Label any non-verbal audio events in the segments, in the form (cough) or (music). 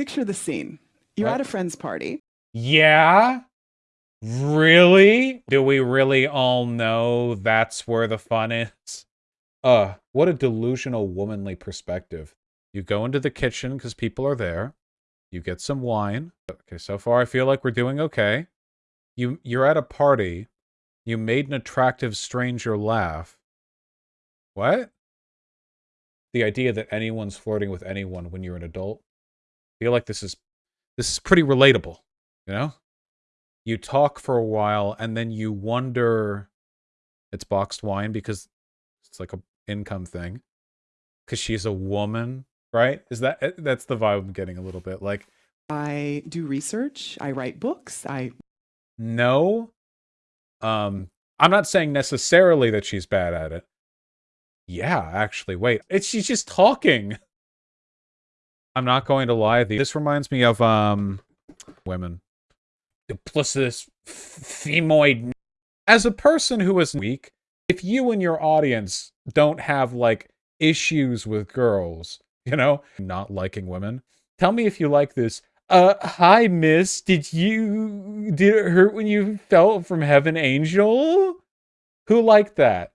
Picture the scene. You're What? at a friend's party. Yeah? Really? Do we really all know that's where the fun is? Uh, what a delusional womanly perspective. You go into the kitchen because people are there. You get some wine. Okay, so far I feel like we're doing okay. You you're at a party. You made an attractive stranger laugh. What? The idea that anyone's flirting with anyone when you're an adult. Feel like this is this is pretty relatable, you know? You talk for a while and then you wonder it's boxed wine because it's like a income thing. Cuz she's a woman, right? Is that eh, that's the vibe I'm getting a little bit like I do research. I write books. I no. Um I'm not saying necessarily that she's bad at it. Yeah, actually, wait. It's she's just talking. I'm not going to lie. The, this reminds me of um women. Duplicitous femoid. As a person who is weak, if you and your audience don't have like issues with girls, you know, not liking women, tell me if you like this. Uh, hi, miss. Did you did it hurt when you fell from heaven, angel? Who liked that?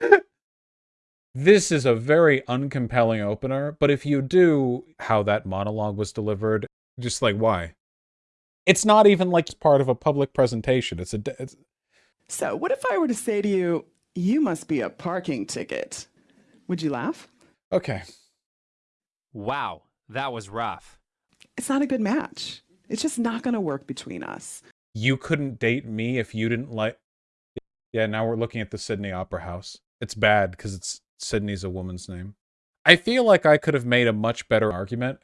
(laughs) this is a very uncompelling opener, but if you do how that monologue was delivered, just like why? It's not even like it's part of a public presentation. It's a. it's, so what if I were to say to you, you must be a parking ticket? Would you laugh? okay. Wow, that was rough. It's not a good match. It's just not going to work between us. You couldn't date me if you didn't like. Yeah, now we're looking at the Sydney Opera House. It's bad because it's Sydney's a woman's name. I feel like I could have made a much better argument